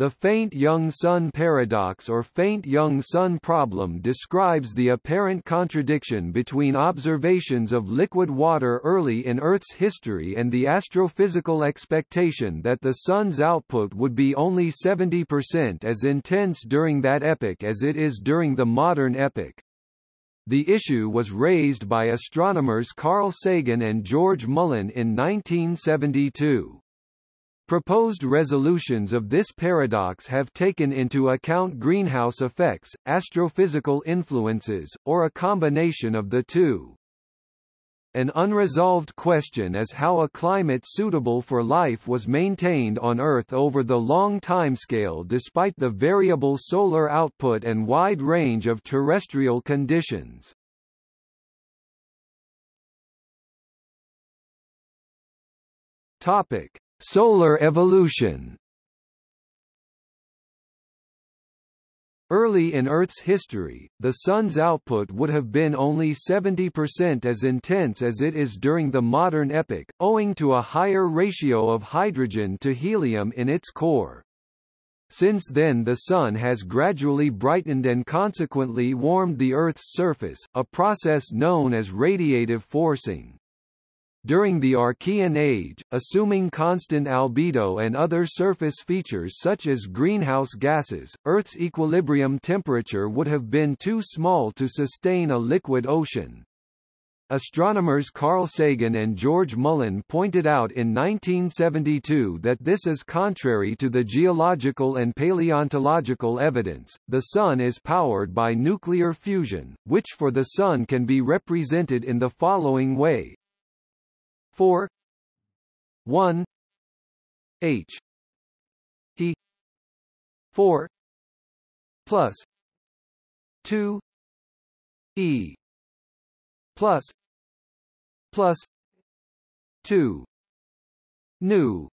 The faint young sun paradox or faint young sun problem describes the apparent contradiction between observations of liquid water early in Earth's history and the astrophysical expectation that the Sun's output would be only 70% as intense during that epoch as it is during the modern epoch. The issue was raised by astronomers Carl Sagan and George Mullen in 1972. Proposed resolutions of this paradox have taken into account greenhouse effects, astrophysical influences, or a combination of the two. An unresolved question is how a climate suitable for life was maintained on Earth over the long timescale despite the variable solar output and wide range of terrestrial conditions. Topic: Solar evolution Early in Earth's history, the Sun's output would have been only 70% as intense as it is during the modern epoch, owing to a higher ratio of hydrogen to helium in its core. Since then the Sun has gradually brightened and consequently warmed the Earth's surface, a process known as radiative forcing. During the Archean age, assuming constant albedo and other surface features such as greenhouse gases, Earth's equilibrium temperature would have been too small to sustain a liquid ocean. Astronomers Carl Sagan and George Mullen pointed out in 1972 that this is contrary to the geological and paleontological evidence. The Sun is powered by nuclear fusion, which for the Sun can be represented in the following way 4 1 h. He 4 plus. 2 e. Plus. Plus. 2 new.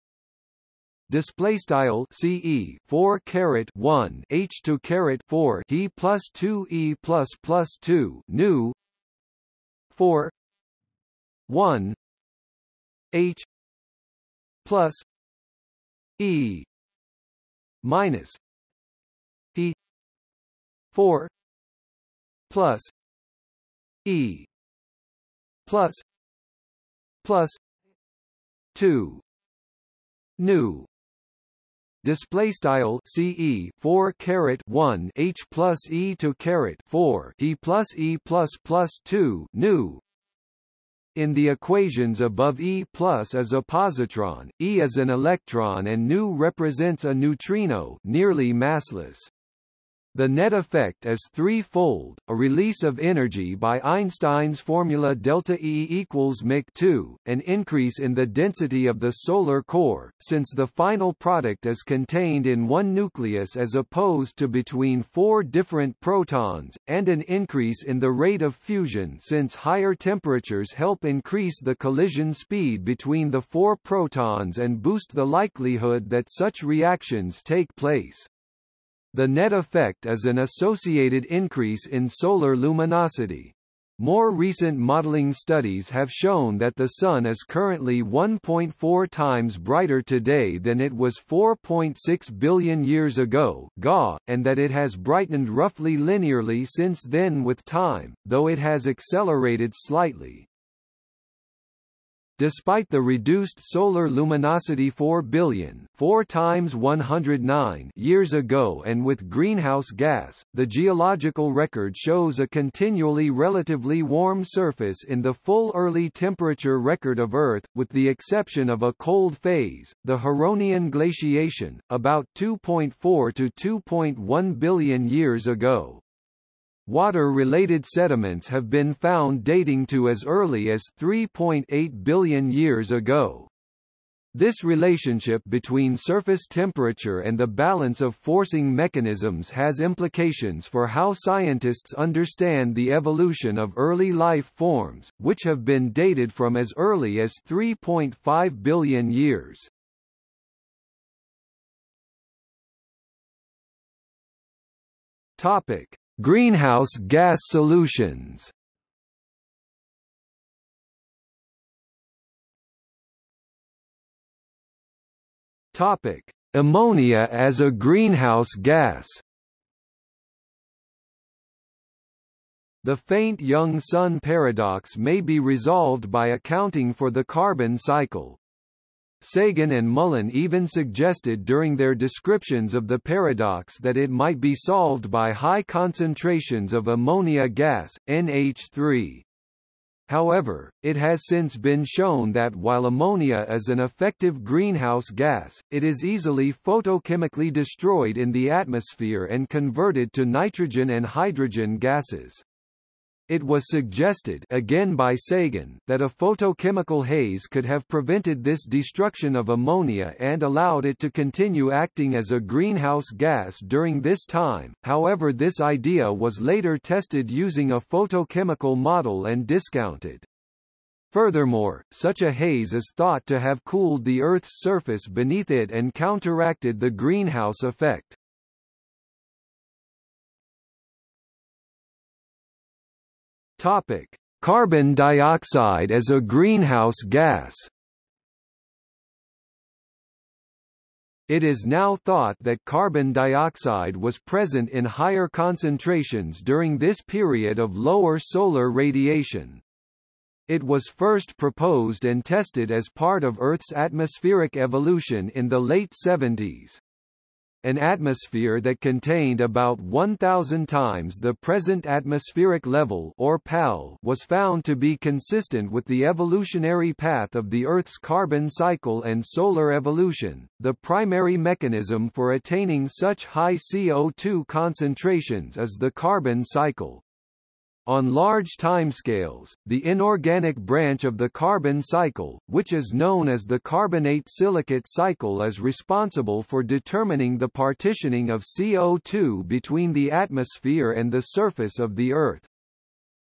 Display style. Ce 4 caret 1 h 2 caret 4 he plus 2 e plus plus 2 new. 4 1 H plus E minus P four plus E plus plus two new. Display style ce 4 caret 1 h plus e to caret 4 e plus e plus plus 2 nu in the equations above E plus is a positron, E is an electron and nu represents a neutrino nearly massless. The net effect is threefold, a release of energy by Einstein's formula delta E equals mc2, an increase in the density of the solar core, since the final product is contained in one nucleus as opposed to between four different protons, and an increase in the rate of fusion since higher temperatures help increase the collision speed between the four protons and boost the likelihood that such reactions take place. The net effect is an associated increase in solar luminosity. More recent modeling studies have shown that the Sun is currently 1.4 times brighter today than it was 4.6 billion years ago GA, and that it has brightened roughly linearly since then with time, though it has accelerated slightly. Despite the reduced solar luminosity 4 billion 4 times 109 years ago and with greenhouse gas, the geological record shows a continually relatively warm surface in the full early temperature record of Earth, with the exception of a cold phase, the Huronian glaciation, about 2.4 to 2.1 billion years ago. Water-related sediments have been found dating to as early as 3.8 billion years ago. This relationship between surface temperature and the balance of forcing mechanisms has implications for how scientists understand the evolution of early life forms, which have been dated from as early as 3.5 billion years. Topic: Greenhouse gas solutions. Topic: Ammonia as a greenhouse gas. The faint young sun paradox may be resolved by accounting for the carbon cycle. Sagan and Mullen even suggested during their descriptions of the paradox that it might be solved by high concentrations of ammonia gas, NH3. However, it has since been shown that while ammonia is an effective greenhouse gas, it is easily photochemically destroyed in the atmosphere and converted to nitrogen and hydrogen gases. It was suggested again by Sagan that a photochemical haze could have prevented this destruction of ammonia and allowed it to continue acting as a greenhouse gas during this time, however this idea was later tested using a photochemical model and discounted. Furthermore, such a haze is thought to have cooled the Earth's surface beneath it and counteracted the greenhouse effect. Topic: Carbon dioxide as a greenhouse gas. It is now thought that carbon dioxide was present in higher concentrations during this period of lower solar radiation. It was first proposed and tested as part of Earth's atmospheric evolution in the late 70s an atmosphere that contained about 1,000 times the present atmospheric level or PAL was found to be consistent with the evolutionary path of the Earth's carbon cycle and solar evolution. The primary mechanism for attaining such high CO2 concentrations is the carbon cycle. On large timescales, the inorganic branch of the carbon cycle, which is known as the carbonate-silicate cycle is responsible for determining the partitioning of CO2 between the atmosphere and the surface of the Earth.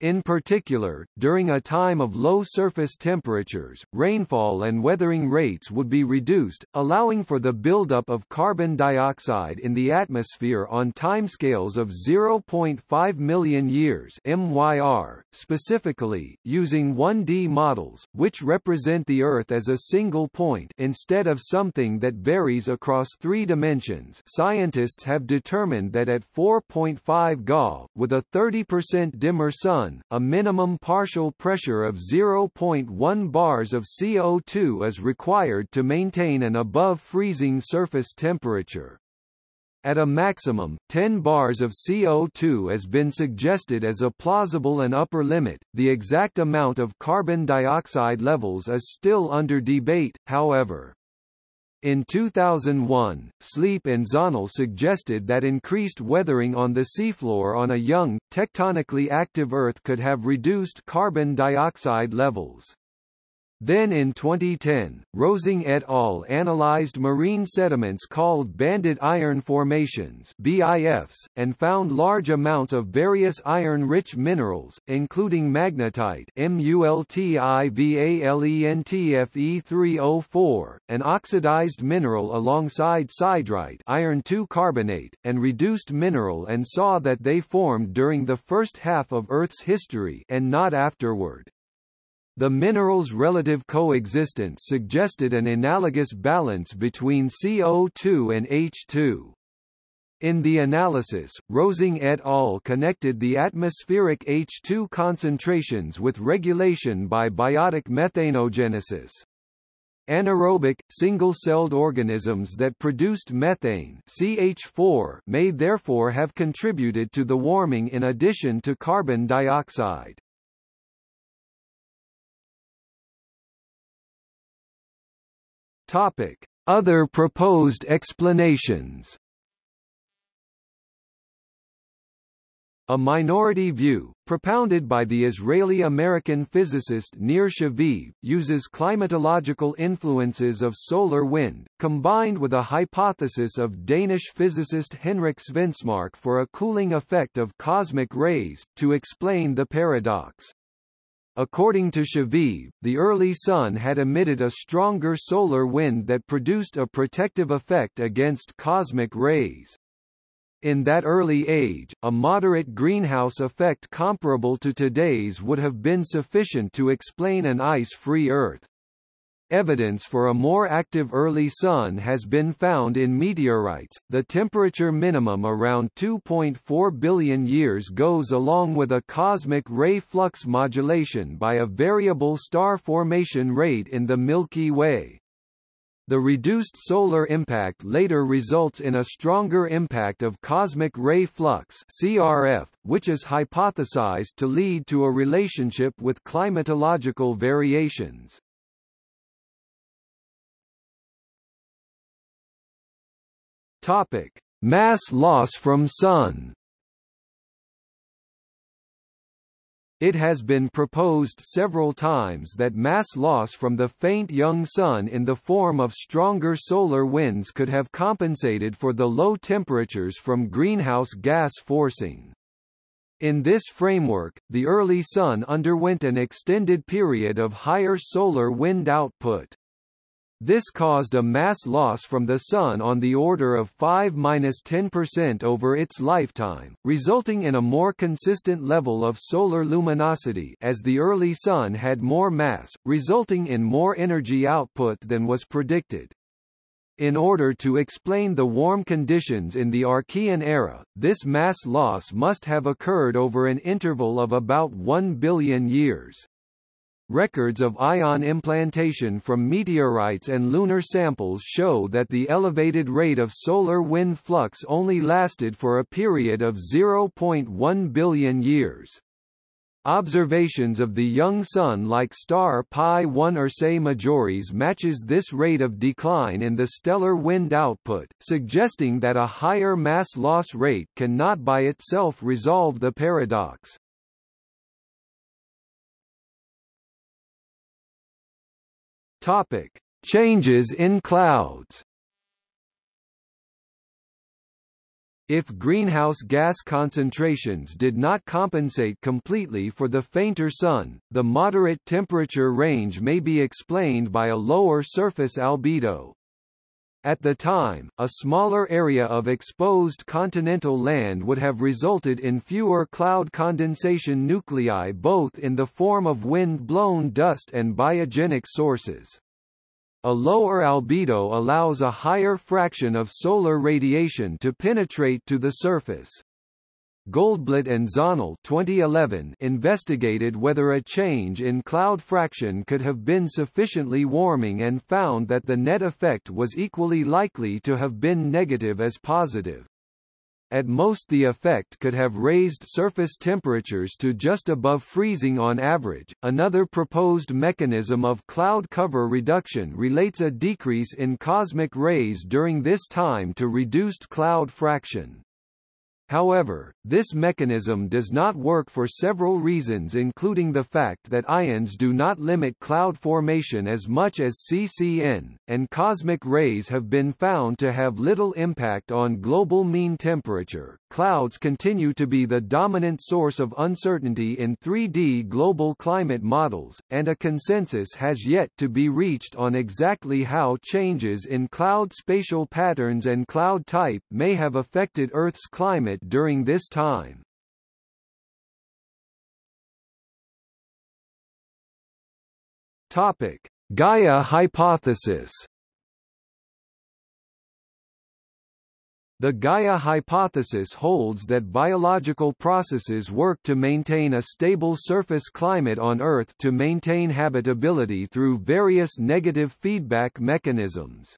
In particular, during a time of low surface temperatures, rainfall and weathering rates would be reduced, allowing for the buildup of carbon dioxide in the atmosphere on timescales of 0.5 million years MYR, specifically, using 1D models, which represent the Earth as a single point instead of something that varies across three dimensions. Scientists have determined that at 4.5 Ga, with a 30% dimmer sun a minimum partial pressure of 0.1 bars of CO2 is required to maintain an above freezing surface temperature. At a maximum, 10 bars of CO2 has been suggested as a plausible and upper limit. The exact amount of carbon dioxide levels is still under debate, however. In 2001, Sleep and Zahnle suggested that increased weathering on the seafloor on a young, tectonically active Earth could have reduced carbon dioxide levels. Then in 2010, Rosing et al. analyzed marine sediments called banded iron formations BIFs, and found large amounts of various iron-rich minerals, including magnetite MULTIVALENTFE304, an oxidized mineral alongside siderite iron carbonate, and reduced mineral and saw that they formed during the first half of Earth's history and not afterward. The minerals' relative coexistence suggested an analogous balance between CO2 and H2. In the analysis, Rosing et al. connected the atmospheric H2 concentrations with regulation by biotic methanogenesis. Anaerobic, single-celled organisms that produced methane CH4 may therefore have contributed to the warming in addition to carbon dioxide. Topic: Other proposed explanations. A minority view, propounded by the Israeli-American physicist Nir Shaviv, uses climatological influences of solar wind, combined with a hypothesis of Danish physicist Henrik Svensmark for a cooling effect of cosmic rays, to explain the paradox. According to Shaviv, the early Sun had emitted a stronger solar wind that produced a protective effect against cosmic rays. In that early age, a moderate greenhouse effect comparable to today's would have been sufficient to explain an ice-free Earth. Evidence for a more active early sun has been found in meteorites. The temperature minimum around 2.4 billion years goes along with a cosmic ray flux modulation by a variable star formation rate in the Milky Way. The reduced solar impact later results in a stronger impact of cosmic ray flux CRF, which is hypothesized to lead to a relationship with climatological variations. Topic: Mass loss from Sun. It has been proposed several times that mass loss from the faint young Sun in the form of stronger solar winds could have compensated for the low temperatures from greenhouse gas forcing. In this framework, the early Sun underwent an extended period of higher solar wind output. This caused a mass loss from the Sun on the order of 5–10% over its lifetime, resulting in a more consistent level of solar luminosity as the early Sun had more mass, resulting in more energy output than was predicted. In order to explain the warm conditions in the Archean era, this mass loss must have occurred over an interval of about 1 billion years. Records of ion implantation from meteorites and lunar samples show that the elevated rate of solar wind flux only lasted for a period of 0.1 billion years. Observations of the young sun-like star Pi 1 Ursae Majoris matches this rate of decline in the stellar wind output, suggesting that a higher mass loss rate cannot by itself resolve the paradox. Topic: Changes in clouds. If greenhouse gas concentrations did not compensate completely for the fainter sun, the moderate temperature range may be explained by a lower surface albedo. At the time, a smaller area of exposed continental land would have resulted in fewer cloud condensation nuclei both in the form of wind-blown dust and biogenic sources. A lower albedo allows a higher fraction of solar radiation to penetrate to the surface. Goldblatt and Zahnle 2011 investigated whether a change in cloud fraction could have been sufficiently warming and found that the net effect was equally likely to have been negative as positive. At most the effect could have raised surface temperatures to just above freezing on average. Another proposed mechanism of cloud cover reduction relates a decrease in cosmic rays during this time to reduced cloud fraction. However, this mechanism does not work for several reasons including the fact that ions do not limit cloud formation as much as CCN, and cosmic rays have been found to have little impact on global mean temperature. Clouds continue to be the dominant source of uncertainty in 3D global climate models, and a consensus has yet to be reached on exactly how changes in cloud spatial patterns and cloud type may have affected Earth's climate during this time. Topic: Gaia hypothesis. The Gaia hypothesis holds that biological processes work to maintain a stable surface climate on Earth to maintain habitability through various negative feedback mechanisms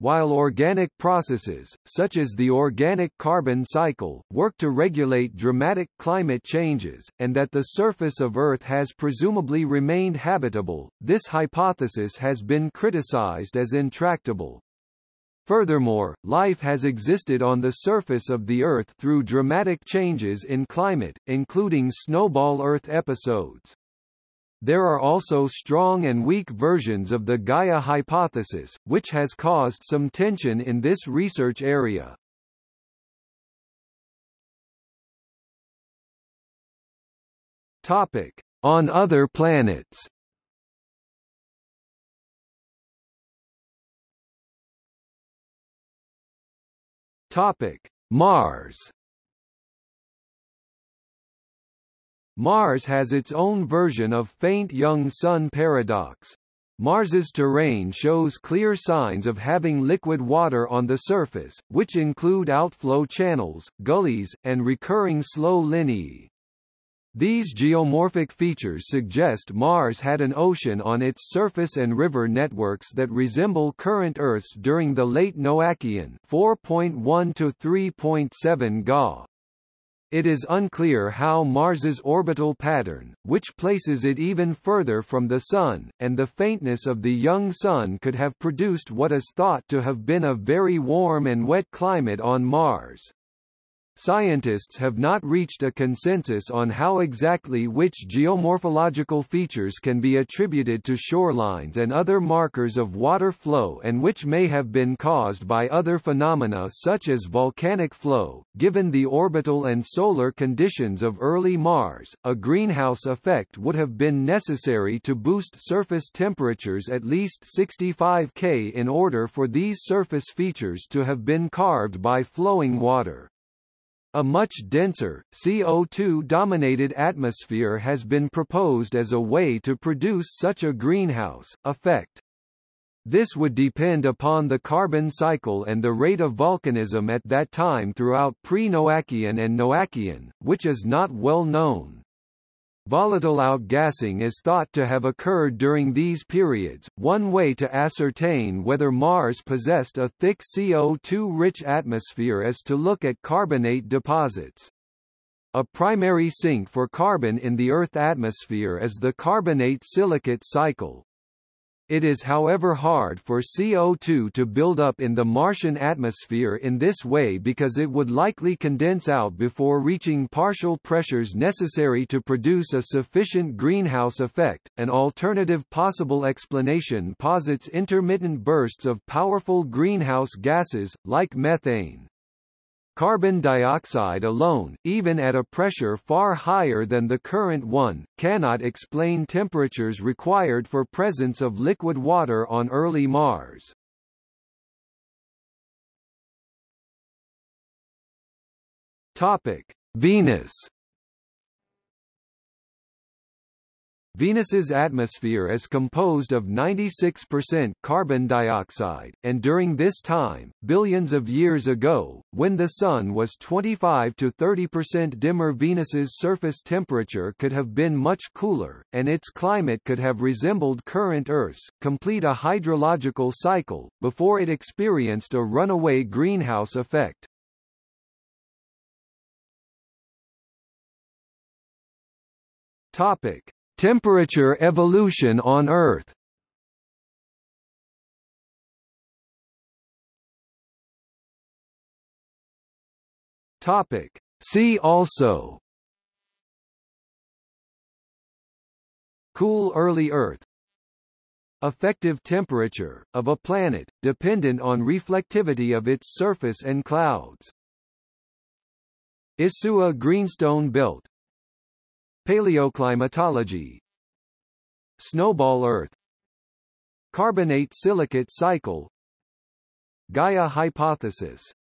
while organic processes, such as the organic carbon cycle, work to regulate dramatic climate changes, and that the surface of Earth has presumably remained habitable, this hypothesis has been criticized as intractable. Furthermore, life has existed on the surface of the Earth through dramatic changes in climate, including snowball Earth episodes. There are also strong and weak versions of the Gaia hypothesis, which has caused some tension in this research area. Topic: On other planets. Topic: Mars. Mars has its own version of faint young sun paradox. Mars's terrain shows clear signs of having liquid water on the surface, which include outflow channels, gullies, and recurring slope lineae. These geomorphic features suggest Mars had an ocean on its surface and river networks that resemble current Earth's during the late Noachian 4.1 to 3.7 Ga. It is unclear how Mars's orbital pattern, which places it even further from the Sun, and the faintness of the young Sun could have produced what is thought to have been a very warm and wet climate on Mars. Scientists have not reached a consensus on how exactly which geomorphological features can be attributed to shorelines and other markers of water flow and which may have been caused by other phenomena such as volcanic flow. Given the orbital and solar conditions of early Mars, a greenhouse effect would have been necessary to boost surface temperatures at least 65 K in order for these surface features to have been carved by flowing water. A much denser, CO2-dominated atmosphere has been proposed as a way to produce such a greenhouse effect. This would depend upon the carbon cycle and the rate of volcanism at that time throughout pre-Noachian and Noachian, which is not well known. Volatile outgassing is thought to have occurred during these periods. One way to ascertain whether Mars possessed a thick CO2-rich atmosphere is to look at carbonate deposits. A primary sink for carbon in the Earth atmosphere is the carbonate-silicate cycle. It is however hard for CO2 to build up in the Martian atmosphere in this way because it would likely condense out before reaching partial pressures necessary to produce a sufficient greenhouse effect. An alternative possible explanation posits intermittent bursts of powerful greenhouse gases, like methane. Carbon dioxide alone, even at a pressure far higher than the current one, cannot explain temperatures required for presence of liquid water on early Mars. Topic: Venus Venus's atmosphere is composed of 96% carbon dioxide, and during this time, billions of years ago, when the Sun was 25 to 30% dimmer Venus's surface temperature could have been much cooler, and its climate could have resembled current Earth's, complete a hydrological cycle, before it experienced a runaway greenhouse effect. Topic. Temperature evolution on Earth. Topic. See also. Cool early Earth. Effective temperature, of a planet, dependent on reflectivity of its surface and clouds. Isua Greenstone Belt Paleoclimatology. Snowball Earth. Carbonate silicate cycle. Gaia hypothesis